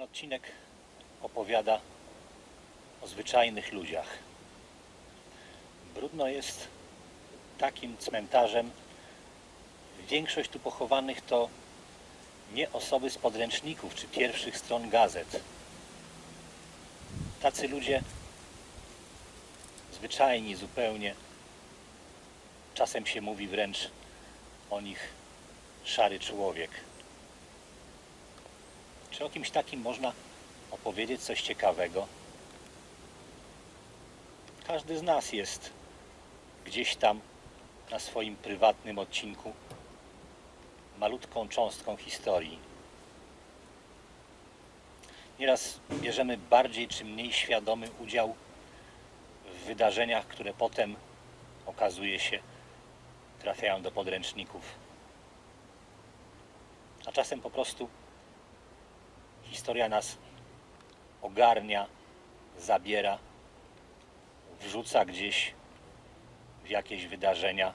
Ten odcinek opowiada o zwyczajnych ludziach. Brudno jest takim cmentarzem. Większość tu pochowanych to nie osoby z podręczników czy pierwszych stron gazet. Tacy ludzie zwyczajni zupełnie. Czasem się mówi wręcz o nich szary człowiek. Czy o kimś takim można opowiedzieć coś ciekawego? Każdy z nas jest gdzieś tam na swoim prywatnym odcinku malutką cząstką historii. Nieraz bierzemy bardziej czy mniej świadomy udział w wydarzeniach, które potem okazuje się trafiają do podręczników. A czasem po prostu historia nas ogarnia, zabiera, wrzuca gdzieś w jakieś wydarzenia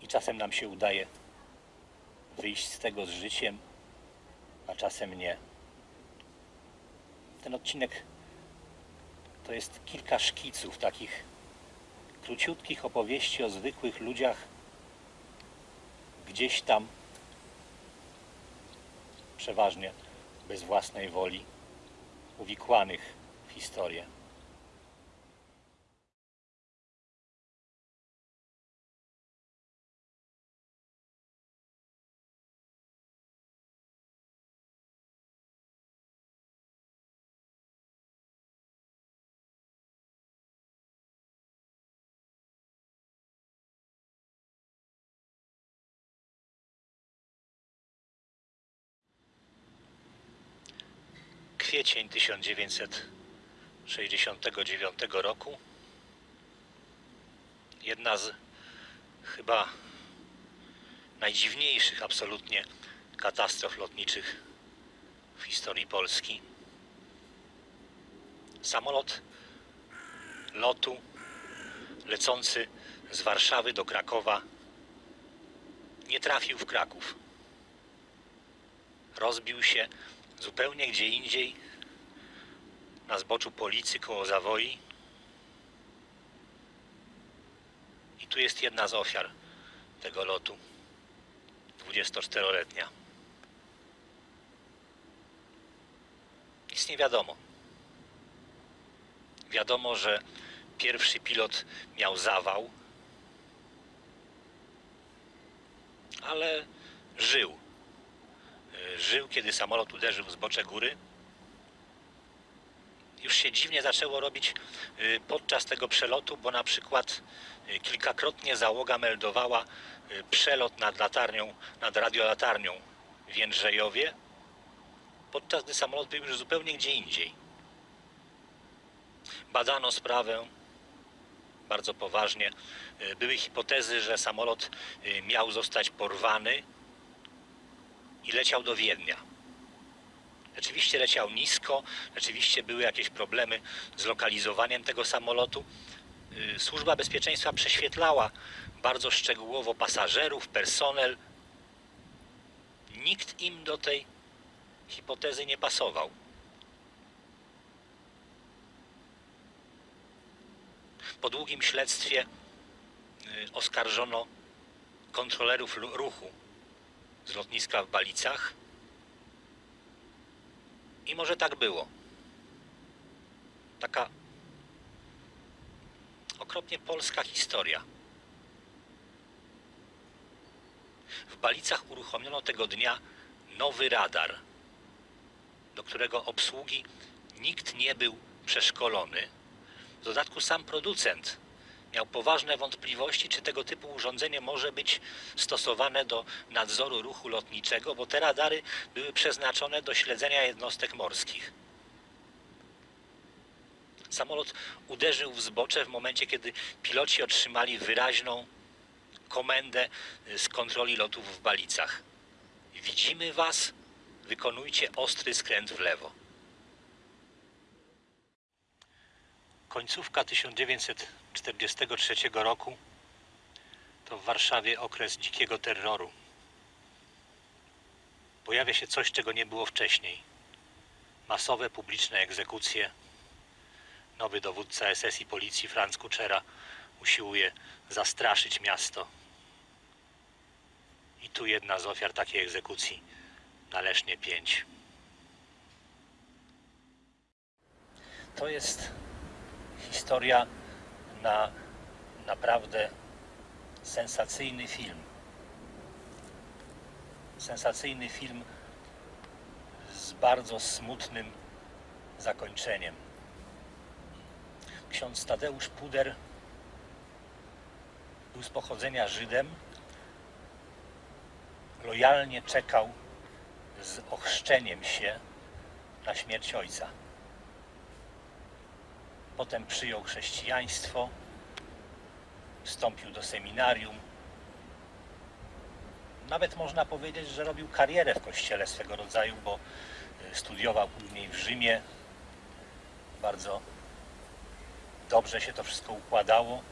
i czasem nam się udaje wyjść z tego z życiem, a czasem nie. Ten odcinek to jest kilka szkiców takich króciutkich opowieści o zwykłych ludziach gdzieś tam przeważnie bez własnej woli uwikłanych w historię. Kwiecień 1969 roku. Jedna z chyba najdziwniejszych absolutnie katastrof lotniczych w historii Polski. Samolot lotu lecący z Warszawy do Krakowa nie trafił w Kraków. Rozbił się zupełnie gdzie indziej, na zboczu Policy koło Zawoi. I tu jest jedna z ofiar tego lotu, 24-letnia. Nic nie wiadomo. Wiadomo, że pierwszy pilot miał zawał, ale żył żył, kiedy samolot uderzył w zbocze góry. Już się dziwnie zaczęło robić y, podczas tego przelotu, bo na przykład y, kilkakrotnie załoga meldowała y, przelot nad latarnią, nad radiolatarnią w Jędrzejowie, podczas gdy samolot był już zupełnie gdzie indziej. Badano sprawę bardzo poważnie. Były hipotezy, że samolot miał zostać porwany i leciał do Wiednia. Rzeczywiście leciał nisko, rzeczywiście były jakieś problemy z lokalizowaniem tego samolotu. Y, Służba Bezpieczeństwa prześwietlała bardzo szczegółowo pasażerów, personel. Nikt im do tej hipotezy nie pasował. Po długim śledztwie y, oskarżono kontrolerów ruchu z lotniska w Balicach. I może tak było. Taka okropnie polska historia. W Balicach uruchomiono tego dnia nowy radar, do którego obsługi nikt nie był przeszkolony. W dodatku sam producent miał poważne wątpliwości, czy tego typu urządzenie może być stosowane do nadzoru ruchu lotniczego, bo te radary były przeznaczone do śledzenia jednostek morskich. Samolot uderzył w zbocze w momencie, kiedy piloci otrzymali wyraźną komendę z kontroli lotów w Balicach. Widzimy Was, wykonujcie ostry skręt w lewo. Końcówka 1943 roku to w Warszawie okres dzikiego terroru. pojawia się coś, czego nie było wcześniej. Masowe publiczne egzekucje. Nowy dowódca SS i policji Franz Kuczera usiłuje zastraszyć miasto. I tu jedna z ofiar takiej egzekucji na Lesznie 5. To jest historia na naprawdę sensacyjny film. Sensacyjny film z bardzo smutnym zakończeniem. Ksiądz Tadeusz Puder był z pochodzenia Żydem. Lojalnie czekał z ochrzczeniem się na śmierć ojca. Potem przyjął chrześcijaństwo, wstąpił do seminarium. Nawet można powiedzieć, że robił karierę w kościele swego rodzaju, bo y, studiował później w Rzymie. Bardzo dobrze się to wszystko układało.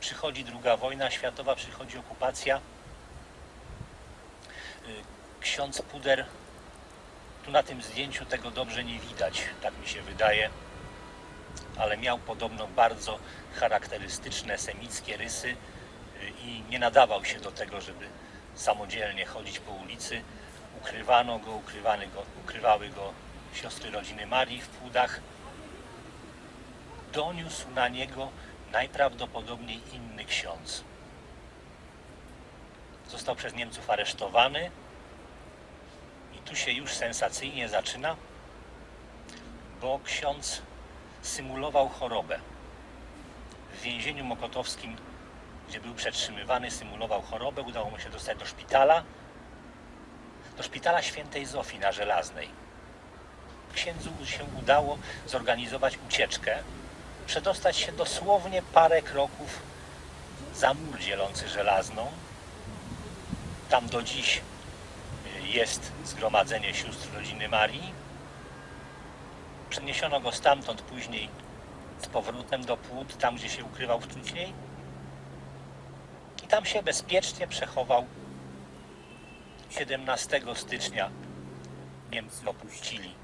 Przychodzi druga wojna światowa, przychodzi okupacja. Y, Ksiądz Puder, tu na tym zdjęciu tego dobrze nie widać, tak mi się wydaje, ale miał podobno bardzo charakterystyczne semickie rysy y, i nie nadawał się do tego, żeby samodzielnie chodzić po ulicy. Ukrywano go, ukrywany go ukrywały go siostry rodziny Marii w płudach. Doniósł na niego najprawdopodobniej inny ksiądz. Został przez Niemców aresztowany i tu się już sensacyjnie zaczyna, bo ksiądz symulował chorobę. W więzieniu mokotowskim, gdzie był przetrzymywany, symulował chorobę. Udało mu się dostać do szpitala, do szpitala świętej Zofii na Żelaznej. Księdzu się udało zorganizować ucieczkę, przedostać się dosłownie parę kroków za mur dzielący Żelazną. Tam do dziś jest zgromadzenie sióstr rodziny Marii. Przeniesiono go stamtąd później z powrotem do płód, tam gdzie się ukrywał wcześniej. I tam się bezpiecznie przechował. 17 stycznia Niemcy opuścili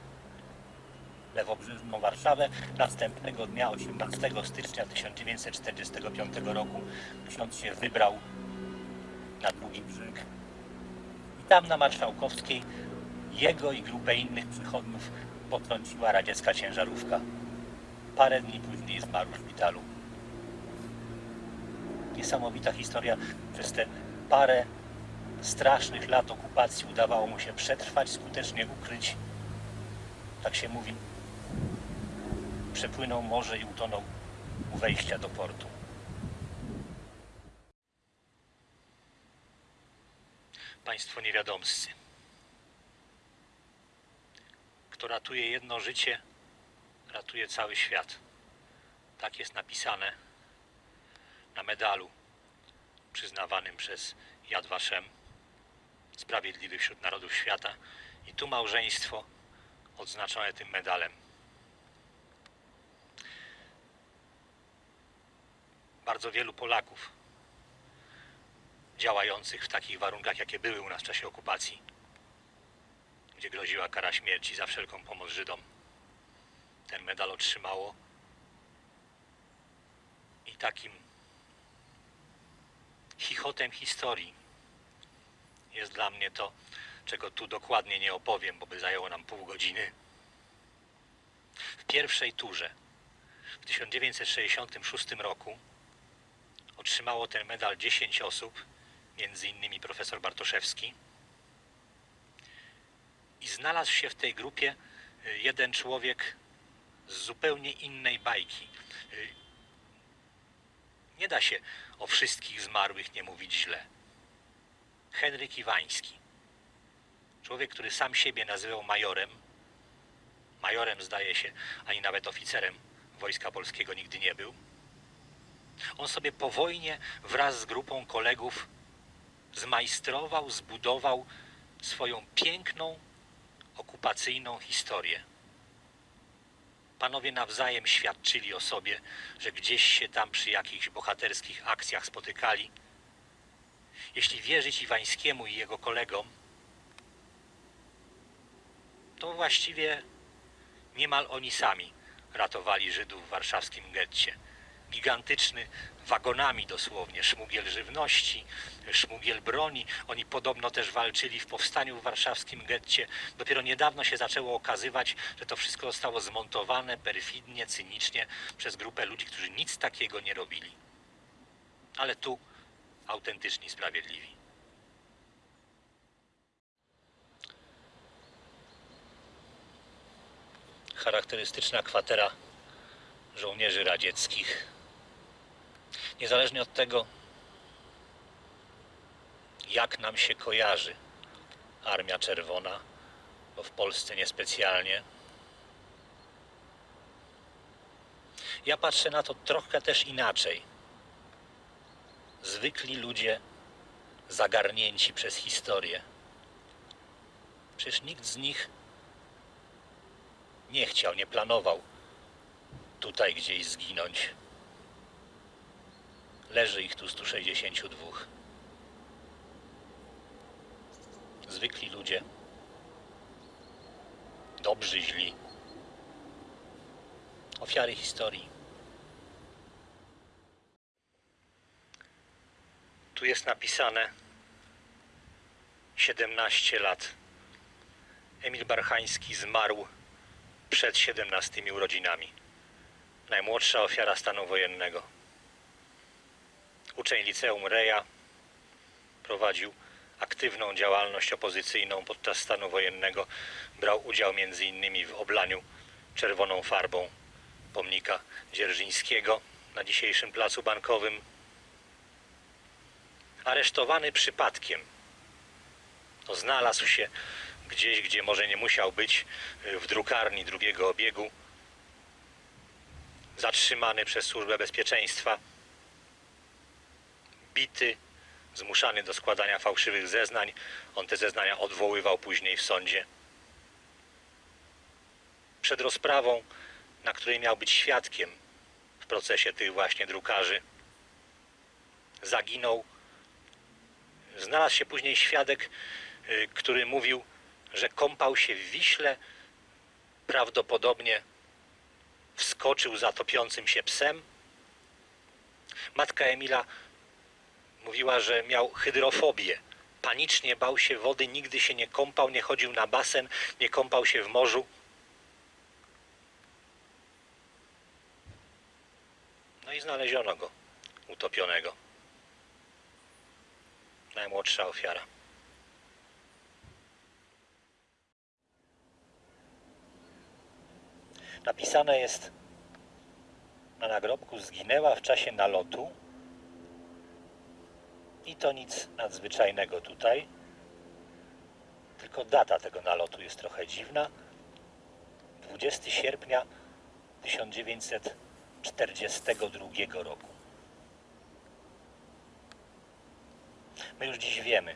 lewobrzeżną Warszawę. Następnego dnia, 18 stycznia 1945 roku, ksiądz się wybrał na drugi brzeg. I tam na Marszałkowskiej jego i grupę innych przychodniów potrąciła radziecka ciężarówka. Parę dni później zmarł w szpitalu. Niesamowita historia. Przez te parę strasznych lat okupacji udawało mu się przetrwać, skutecznie ukryć, tak się mówi, przepłynął morze i utonął u wejścia do portu. Państwo niewiadomscy. Kto ratuje jedno życie, ratuje cały świat. Tak jest napisane na medalu przyznawanym przez Yad Vashem, Sprawiedliwy wśród Narodów Świata. I tu małżeństwo odznaczone tym medalem. Bardzo wielu Polaków działających w takich warunkach, jakie były u nas w czasie okupacji, gdzie groziła kara śmierci za wszelką pomoc Żydom. Ten medal otrzymało i takim chichotem historii jest dla mnie to, czego tu dokładnie nie opowiem, bo by zajęło nam pół godziny. W pierwszej turze w 1966 roku otrzymało ten medal 10 osób, między innymi profesor Bartoszewski. I znalazł się w tej grupie y, jeden człowiek z zupełnie innej bajki. Y, Nie da się o wszystkich zmarłych nie mówić źle. Henryk Iwański. Człowiek, który sam siebie nazywał majorem. Majorem zdaje się, ani nawet oficerem Wojska Polskiego nigdy nie był. On sobie po wojnie wraz z grupą kolegów zmajstrował, zbudował swoją piękną, okupacyjną historię. Panowie nawzajem świadczyli o sobie, że gdzieś się tam przy jakichś bohaterskich akcjach spotykali. Jeśli wierzyć Iwańskiemu i jego kolegom, to właściwie niemal oni sami ratowali Żydów w warszawskim getcie. Gigantyczny, wagonami dosłownie, szmugiel żywności, szmugiel broni. Oni podobno też walczyli w powstaniu w warszawskim getcie. Dopiero niedawno się zaczęło okazywać, że to wszystko zostało zmontowane perfidnie, cynicznie przez grupę ludzi, którzy nic takiego nie robili. Ale tu autentyczni sprawiedliwi. charakterystyczna kwatera żołnierzy radzieckich. Niezależnie od tego, jak nam się kojarzy Armia Czerwona, bo w Polsce niespecjalnie. Ja patrzę na to trochę też inaczej. Zwykli ludzie zagarnięci przez historię. Przecież nikt z nich nie chciał, nie planował tutaj gdzieś zginąć. Leży ich tu 162. Zwykli ludzie. Dobrzy, źli. Ofiary historii. Tu jest napisane 17 lat. Emil Barchański zmarł przed 17 urodzinami. Najmłodsza ofiara stanu wojennego. Uczeń liceum Reja prowadził aktywną działalność opozycyjną podczas stanu wojennego. Brał udział m.in. w oblaniu czerwoną farbą pomnika Dzierżyńskiego na dzisiejszym placu bankowym. Aresztowany przypadkiem. To znalazł się gdzieś, gdzie może nie musiał być, w drukarni drugiego obiegu, zatrzymany przez Służbę Bezpieczeństwa, bity, zmuszany do składania fałszywych zeznań. On te zeznania odwoływał później w sądzie. Przed rozprawą, na której miał być świadkiem w procesie tych właśnie drukarzy, zaginął. Znalazł się później świadek, y, który mówił, że kąpał się w Wiśle, prawdopodobnie wskoczył za topiącym się psem. Matka Emila mówiła, że miał hydrofobię. Panicznie bał się wody, nigdy się nie kąpał, nie chodził na basen, nie kąpał się w morzu. No i znaleziono go utopionego. Najmłodsza ofiara. Napisane jest na nagrobku zginęła w czasie nalotu i to nic nadzwyczajnego tutaj. Tylko data tego nalotu jest trochę dziwna. 20 sierpnia 1942 roku. My już dziś wiemy.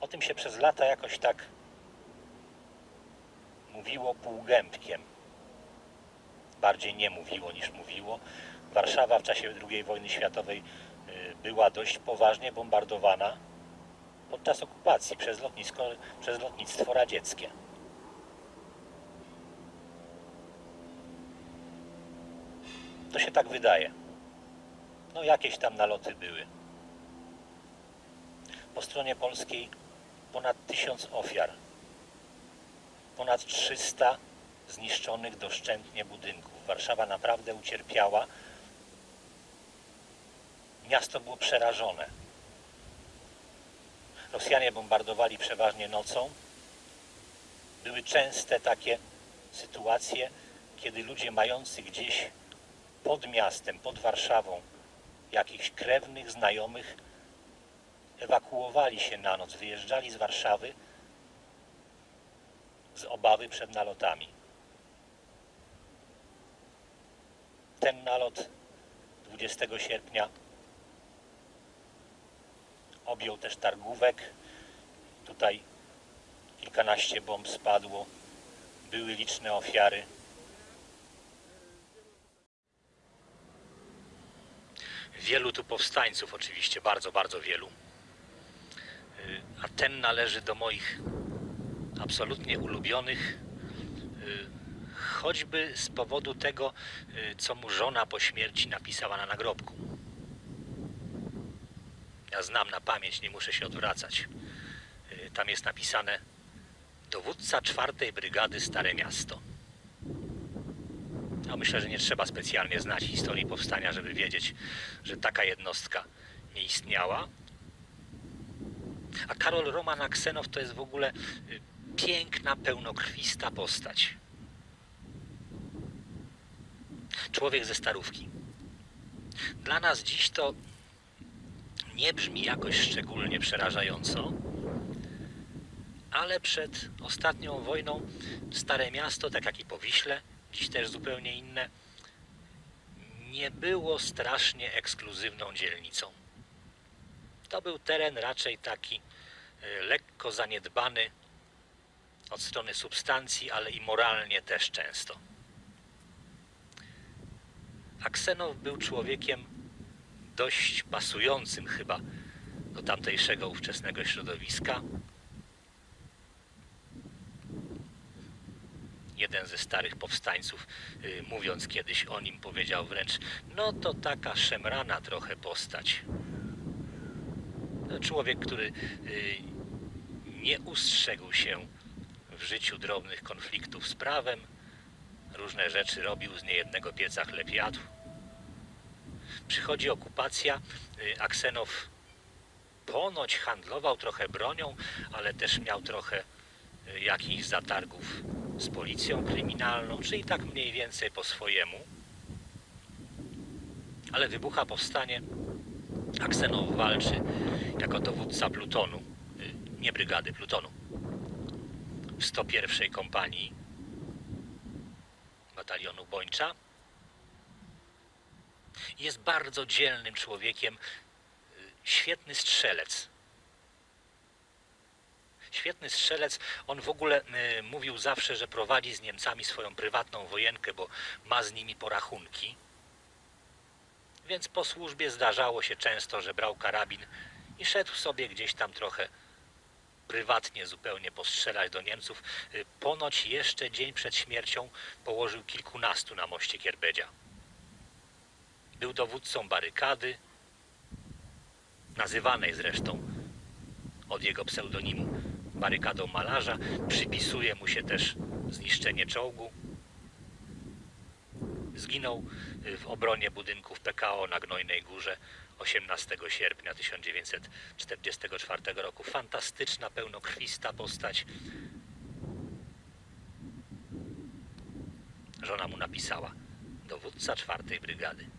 O tym się przez lata jakoś tak mówiło półgębkiem bardziej nie mówiło niż mówiło. Warszawa w czasie II wojny światowej była dość poważnie bombardowana podczas okupacji przez, lotnisko, przez lotnictwo radzieckie. To się tak wydaje. No jakieś tam naloty były. Po stronie polskiej ponad tysiąc ofiar. Ponad 300 zniszczonych doszczętnie budynków. Warszawa naprawdę ucierpiała. Miasto było przerażone. Rosjanie bombardowali przeważnie nocą. Były częste takie sytuacje, kiedy ludzie mający gdzieś pod miastem, pod Warszawą jakichś krewnych, znajomych ewakuowali się na noc, wyjeżdżali z Warszawy z obawy przed nalotami. ten nalot 20 sierpnia objął też Targówek. Tutaj kilkanaście bomb spadło. Były liczne ofiary. Wielu tu powstańców, oczywiście, bardzo, bardzo wielu. Y, a ten należy do moich absolutnie ulubionych choćby z powodu tego, y, co mu żona po śmierci napisała na nagrobku. Ja znam na pamięć, nie muszę się odwracać. Y, Tam jest napisane dowódca czwartej brygady Stare Miasto. No, myślę, że nie trzeba specjalnie znać historii powstania, żeby wiedzieć, że taka jednostka nie istniała. A Karol Roman Aksenow to jest w ogóle y, piękna, pełnokrwista postać. Człowiek ze starówki. Dla nas dziś to nie brzmi jakoś szczególnie przerażająco, ale przed ostatnią wojną Stare Miasto, tak jak i Powiśle, dziś też zupełnie inne, nie było strasznie ekskluzywną dzielnicą. To był teren raczej taki y, lekko zaniedbany od strony substancji, ale i moralnie też często. Aksenow był człowiekiem dość pasującym chyba do tamtejszego ówczesnego środowiska. Jeden ze starych powstańców, y, mówiąc kiedyś o nim, powiedział wręcz: No to taka szemrana trochę postać. Człowiek, który y, nie ustrzegł się w życiu drobnych konfliktów z prawem, różne rzeczy robił, z niejednego pieca chleb jadł. Przychodzi okupacja, y, Aksenow ponoć handlował trochę bronią, ale też miał trochę y, jakichś zatargów z policją kryminalną, czyli tak mniej więcej po swojemu. Ale wybucha powstanie, Aksenow walczy jako dowódca plutonu, y, nie brygady, plutonu, w 101 kompanii batalionu Bończa. Jest bardzo dzielnym człowiekiem, y, świetny strzelec. Świetny strzelec. On w ogóle y, mówił zawsze, że prowadzi z Niemcami swoją prywatną wojenkę, bo ma z nimi porachunki. Więc po służbie zdarzało się często, że brał karabin i szedł sobie gdzieś tam trochę prywatnie zupełnie postrzelać do Niemców. Y, Ponoć jeszcze dzień przed śmiercią położył kilkunastu na moście Kierbedzia. Był dowódcą barykady, nazywanej zresztą od jego pseudonimu barykadą malarza. Przypisuje mu się też zniszczenie czołgu. Zginął y, w obronie budynków PKO na Gnojnej Górze 18 sierpnia 1944 roku. Fantastyczna, pełnokrwista postać. Żona mu napisała, dowódca czwartej brygady.